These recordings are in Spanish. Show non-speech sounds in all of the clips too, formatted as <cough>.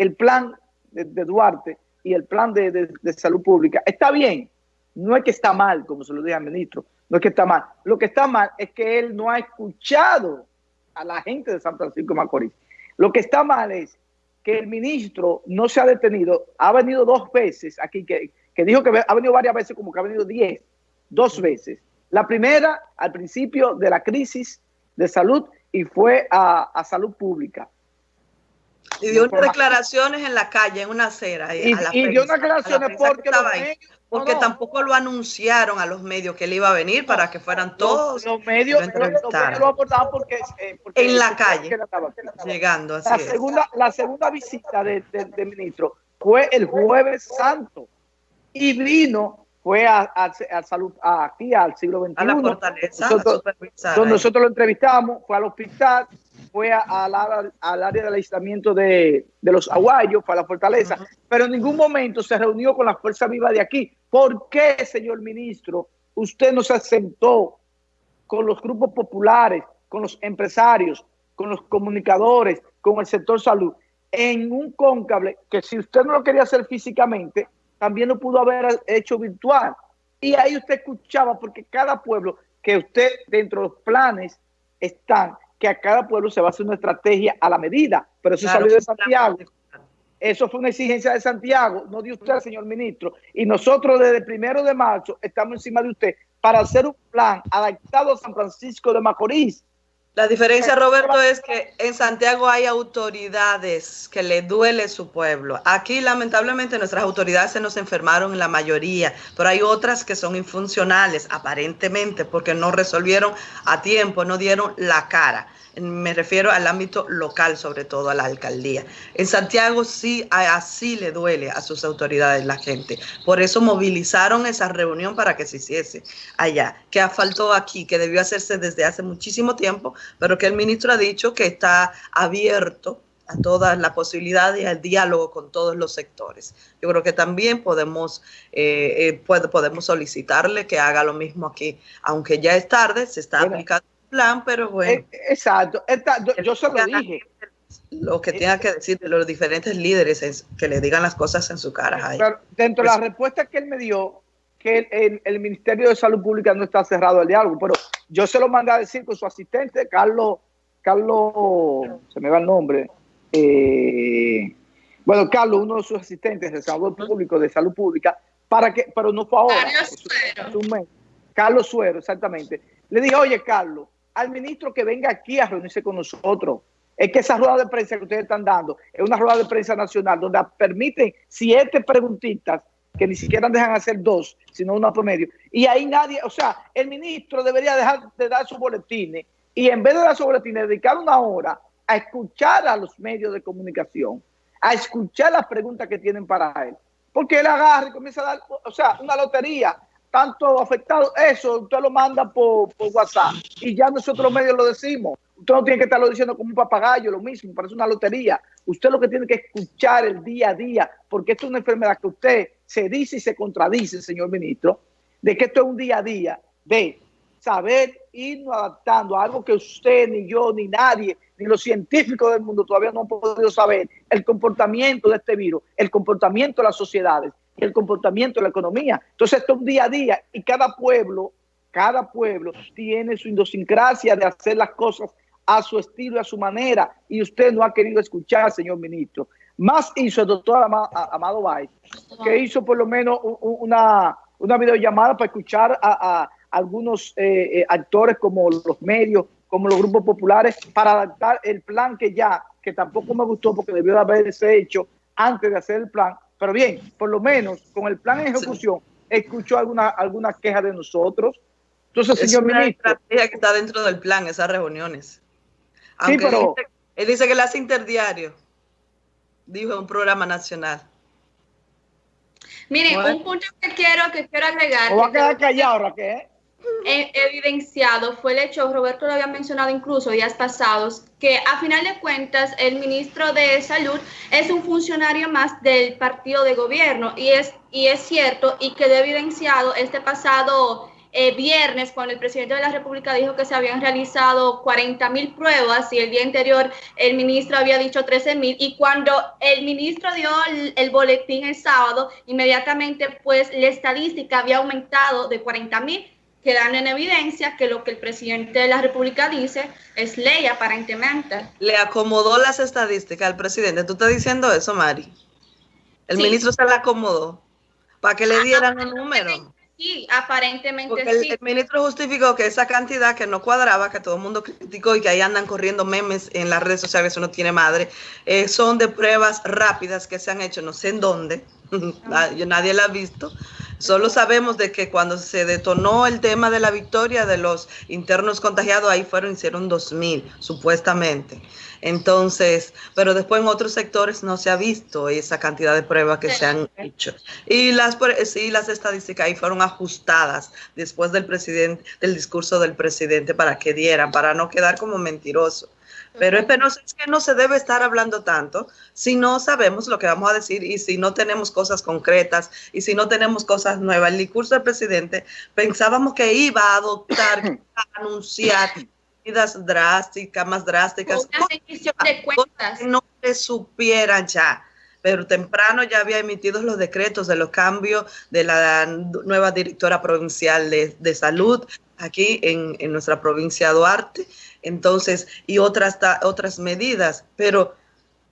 el plan de, Duarte y el plan de, salud pública. Está bien, no es que está mal, como se lo dije al ministro, no es que está mal. Lo que está mal es que él no ha escuchado a la gente de San Francisco de Macorís. Lo que está mal es que el ministro no se ha detenido, ha venido dos veces aquí, que, que dijo que ha venido varias veces, como que ha venido diez, dos veces. La primera, al principio de la crisis de salud, y fue a, salud pública. Y dio unas declaraciones en la calle, en una acera. Y, dio unas declaraciones porque, porque tampoco lo anunciaron a los medios que él iba a venir para que fueran todos. Los, medios, lo abordaban porque, eh, En la calle, llegando así la segunda, la segunda visita del ministro fue el jueves santo y vino fue a, a, salud, aquí al siglo XXI. A la fortaleza, nosotros, nosotros lo entrevistamos, fue al hospital, fue al área del aislamiento de, los aguayos, fue a la fortaleza, pero en ningún momento se reunió con la fuerza viva de aquí. ¿Por qué, señor ministro, usted no se asentó con los grupos populares, con los empresarios, con los comunicadores, con el sector salud, en un cóncable que si usted no lo quería hacer físicamente, también lo pudo haber hecho virtual. Y ahí usted escuchaba, porque cada pueblo, que usted dentro de los planes están, que a cada pueblo se va a hacer una estrategia a la medida, pero eso salió de Santiago. Eso fue una exigencia de Santiago, no de usted, señor ministro. Y nosotros desde el primero de marzo estamos encima de usted para hacer un plan adaptado a San Francisco de Macorís, la diferencia, Roberto, es que en Santiago hay autoridades que le duele su pueblo. Aquí, lamentablemente, nuestras autoridades se nos enfermaron en la mayoría, pero hay otras que son infuncionales, aparentemente, porque no resolvieron a tiempo, no dieron la cara me refiero al ámbito local, sobre todo a la alcaldía. En Santiago sí, así le duele a sus autoridades la gente. Por eso movilizaron esa reunión para que se hiciese allá, que faltó aquí, que debió hacerse desde hace muchísimo tiempo, pero que el ministro ha dicho que está abierto a todas las posibilidades y al diálogo con todos los sectores. Yo creo que también podemos, eh, eh, podemos solicitarle que haga lo mismo aquí, aunque ya es tarde, se está aplicando plan, pero bueno. Eh, exacto, yo, se lo dije. Lo que tenga que decir de los diferentes líderes es que le digan las cosas en su cara. dentro de la pues respuesta que él me dio, que el, Ministerio de Salud Pública no está cerrado al diálogo, pero yo se lo mandé a decir con su asistente, Carlos, Carlos, se me va el nombre, eh, bueno, Carlos, uno de sus asistentes de salud público, de salud pública, para que, pero no fue ahora. Carlos Suero. Carlos Suero, exactamente. Le dije, oye, Carlos, al ministro que venga aquí a reunirse con nosotros. Es que esa rueda de prensa que ustedes están dando es una rueda de prensa nacional donde permiten siete preguntitas que ni siquiera dejan hacer dos, sino una promedio. Y ahí nadie, o sea, el ministro debería dejar de dar sus boletines y en vez de dar sus boletines, dedicar una hora a escuchar a los medios de comunicación, a escuchar las preguntas que tienen para él. Porque él agarra y comienza a dar, o sea, una lotería tanto afectado, eso usted lo manda por, WhatsApp y ya nosotros los medios lo decimos. Usted no tiene que estarlo diciendo como un papagayo, lo mismo, parece una lotería. Usted lo que tiene que escuchar el día a día, porque esto es una enfermedad que usted se dice y se contradice, señor ministro, de que esto es un día a día de saber irnos adaptando a algo que usted, ni yo, ni nadie, ni los científicos del mundo todavía no han podido saber, el comportamiento de este virus, el comportamiento de las sociedades el comportamiento de la economía. Entonces esto es un día a día y cada pueblo, cada pueblo tiene su idiosincrasia de hacer las cosas a su estilo y a su manera y usted no ha querido escuchar, señor ministro. Más hizo el doctor Amado Bay, que hizo por lo menos una, una videollamada para escuchar a, algunos eh, eh, actores como los medios, como los grupos populares, para adaptar el plan que ya, que tampoco me gustó porque debió de haberse hecho antes de hacer el plan, pero bien, por lo menos con el plan en ejecución, escuchó alguna, alguna queja de nosotros. Entonces, señor una ministro. estrategia que está dentro del plan, esas reuniones. Sí, pero. Él dice, que él hace interdiario, dijo un programa nacional. Miren, un punto que quiero, que quiero agregar. O va a quedar callado, Raquel evidenciado fue el hecho, Roberto lo había mencionado incluso días pasados, que a final de cuentas el ministro de Salud es un funcionario más del partido de gobierno y es, y es cierto y quedó evidenciado este pasado eh, viernes, cuando el presidente de la República dijo que se habían realizado 40 mil pruebas y el día anterior el ministro había dicho 13 mil y cuando el ministro dio el, boletín el sábado, inmediatamente pues la estadística había aumentado de 40 mil quedando en evidencia que lo que el presidente de la República dice es ley aparentemente. Le acomodó las estadísticas al presidente. ¿Tú estás diciendo eso, Mari? El ministro se la acomodó para que le ah, dieran un número. Sí, aparentemente Porque el, ministro justificó que esa cantidad que no cuadraba, que todo el mundo criticó y que ahí andan corriendo memes en las redes sociales, eso no tiene madre, eh, son de pruebas rápidas que se han hecho, no sé en dónde, <laughs> nadie la ha visto, Solo sabemos de que cuando se detonó el tema de la victoria de los internos contagiados, ahí fueron, hicieron 2.000, supuestamente. Entonces, pero después en otros sectores no se ha visto esa cantidad de pruebas que se han hecho. Y las, sí, las estadísticas ahí fueron ajustadas después del presidente, del discurso del presidente para que dieran, para no quedar como mentiroso. Pero es, es que no se debe estar hablando tanto si no sabemos lo que vamos a decir y si no tenemos cosas concretas y si no tenemos cosas nuevas. El discurso del presidente pensábamos que iba a adoptar, <coughs> a anunciar medidas drásticas, más drásticas. de cuentas. Que no se supieran ya pero temprano ya había emitido los decretos de los cambios de la nueva directora provincial de, de salud aquí en, en, nuestra provincia de Duarte entonces, y otras, otras medidas, pero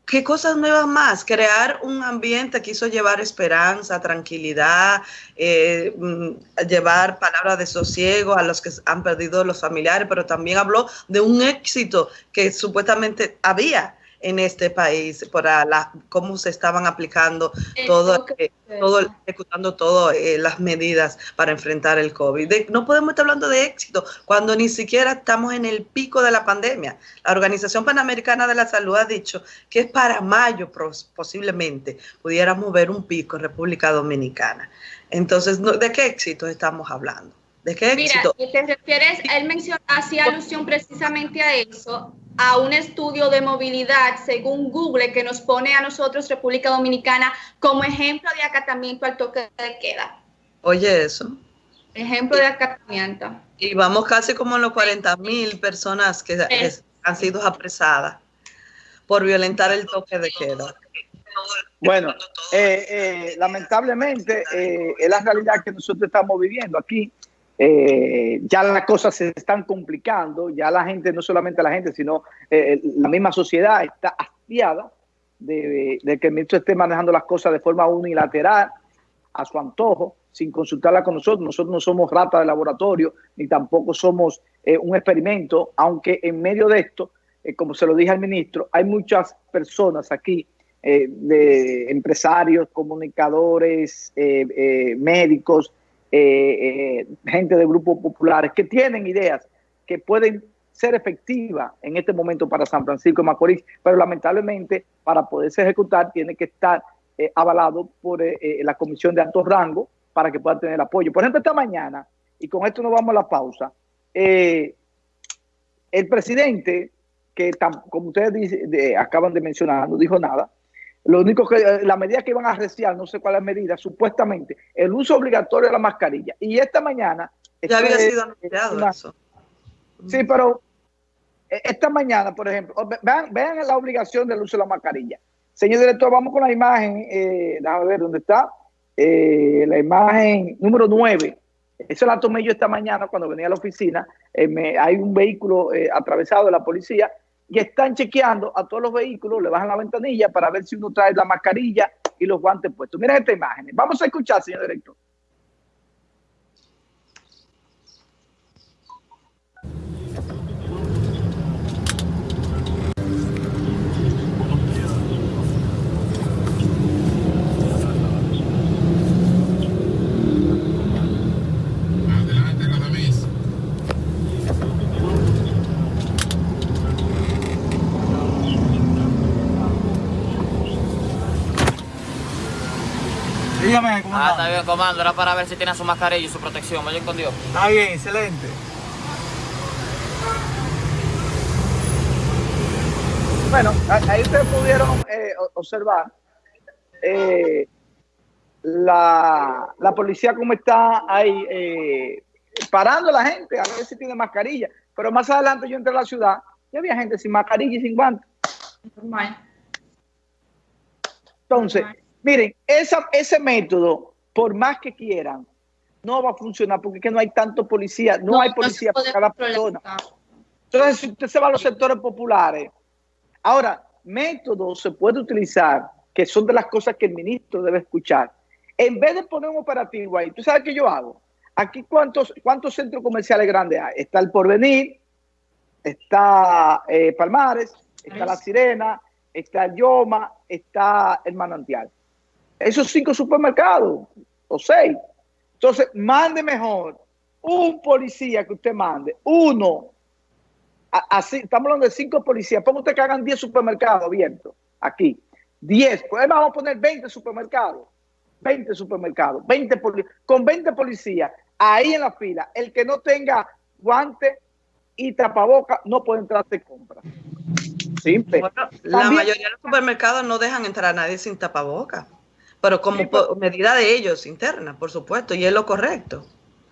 ¿qué cosas nuevas más? Crear un ambiente que hizo llevar esperanza, tranquilidad, eh, mm, llevar palabras de sosiego a los que han perdido los familiares, pero también habló de un éxito que supuestamente había en este país para la, cómo se estaban aplicando todo, eh, todo ejecutando todas eh, las medidas para enfrentar el COVID. no podemos estar hablando de éxito cuando ni siquiera estamos en el pico de la pandemia. La Organización Panamericana de la Salud ha dicho que es para mayo posiblemente pudiéramos ver un pico en República Dominicana. Entonces, ¿de qué éxito estamos hablando? ¿De qué éxito? Mira, te refieres, él menciona, hacía alusión precisamente a eso, a un estudio de movilidad según Google que nos pone a nosotros, República Dominicana, como ejemplo de acatamiento al toque de queda. Oye, eso. Ejemplo de acatamiento. Y vamos casi como en los 40 mil personas que han sido apresadas por violentar el toque de queda. Bueno, eh, eh, lamentablemente eh, es la realidad que nosotros estamos viviendo aquí. Eh, ya las cosas se están complicando, ya la gente, no solamente la gente, sino eh, la misma sociedad está hastiada de, que el ministro esté manejando las cosas de forma unilateral, a su antojo, sin consultarla con nosotros. Nosotros no somos rata de laboratorio, ni tampoco somos eh, un experimento, aunque en medio de esto, como se lo dije al ministro, hay muchas personas aquí, de empresarios, comunicadores, médicos, eh, eh, gente de grupos populares que tienen ideas que pueden ser efectivas en este momento para San Francisco de Macorís, pero lamentablemente para poderse ejecutar tiene que estar eh, avalado por la Comisión de Alto Rango para que pueda tener apoyo. Por ejemplo, esta mañana, y con esto nos vamos a la pausa, el presidente, que como ustedes acaban de mencionar, no dijo nada, lo único que, eh, la medida que iban a arreciar, no sé cuál es la medida, supuestamente, el uso obligatorio de la mascarilla. Y esta mañana... Ya había sido anunciado eso. Sí, pero eh, esta mañana, por ejemplo, vean, vean la obligación del uso de la mascarilla. Señor director, vamos con la imagen, eh, déjame ver dónde está, eh, la imagen número 9. Eso la tomé yo esta mañana cuando venía a la oficina. hay un vehículo atravesado de la policía y están chequeando a todos los vehículos, le bajan la ventanilla para ver si uno trae la mascarilla y los guantes puestos. Miren esta imagen. Vamos a escuchar, señor director. Ah, está bien, comando. Era para ver si tiene su mascarilla y su protección. Vaya con Dios. Está bien, excelente. Bueno, ahí ustedes pudieron eh, observar eh, la, la, policía como está ahí eh, parando a la gente a ver si tiene mascarilla. Pero más adelante yo entré a la ciudad y había gente sin mascarilla y sin guantes. Entonces, miren, esa, ese método, por más que quieran, no va a funcionar porque es que no hay tanto policía, no, hay policía para cada persona. Entonces, si usted se va a los sectores populares, ahora, métodos se puede utilizar, que son de las cosas que el ministro debe escuchar. En vez de poner un operativo ahí, ¿tú sabes qué yo hago? Aquí, ¿cuántos, cuántos centros comerciales grandes hay? Está el Porvenir, está eh, Palmares, está La Sirena, está el Yoma, está el Manantial. Esos cinco supermercados, o seis. Entonces, mande mejor un policía que usted mande, uno, así, estamos hablando de cinco policías, ponga usted que hagan 10 supermercados abiertos, aquí, 10, pues vamos a poner 20 supermercados, 20 supermercados, 20 con 20 policías, ahí en la fila, el que no tenga guante y tapaboca no puede entrar de compra. Simple. la mayoría de los supermercados no dejan entrar a nadie sin tapaboca, pero como medida de ellos interna, por supuesto, y es lo correcto.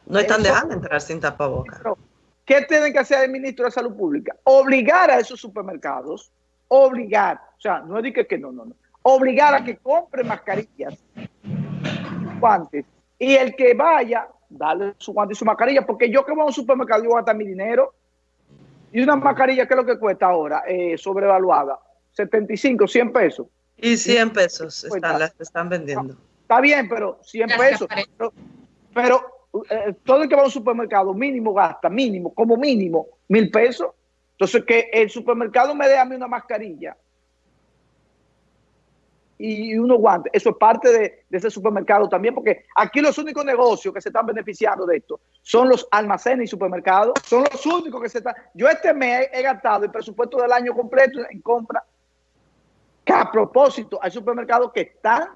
No están dejando entrar sin tapaboca. ¿Qué tiene que hacer el ministro de Salud Pública? Obligar a esos supermercados, obligar, o sea, no es que, que no, no, no, obligar a que compre mascarillas, guantes, y el que vaya, darle su guante y su mascarilla, porque yo que voy a un supermercado, yo voy a gastar mi dinero, y una mascarilla, ¿qué es lo que cuesta ahora? Eh, sobrevaluada. 75, 100 pesos. Y 100 pesos están, las están vendiendo. Está bien, pero 100 pesos. Pero, eh, todo el que va a un supermercado mínimo gasta, mínimo, como mínimo, mil pesos. Entonces, que el supermercado me dé a mí una mascarilla y unos guantes. Eso es parte de, ese supermercado también, porque aquí los únicos negocios que se están beneficiando de esto son los almacenes y supermercados. Son los únicos que se están... Yo este mes he gastado el presupuesto del año completo en compra, que a propósito hay supermercados que están,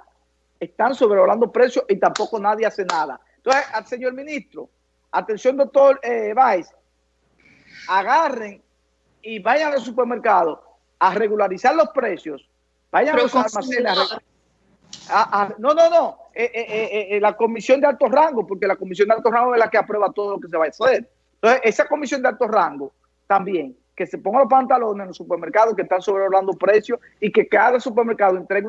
están sobrevolando precios y tampoco nadie hace nada. Entonces, al señor ministro, atención doctor eh, agarren y vayan al supermercado a regularizar los precios Vayan a los almacenes. no, no, no. Eh, eh, eh, la comisión de alto rango, porque la comisión de alto rango es la que aprueba todo lo que se va a hacer. Entonces, esa comisión de alto rango también, que se ponga los pantalones en los supermercados que están sobrevalorando precios y que cada supermercado entregue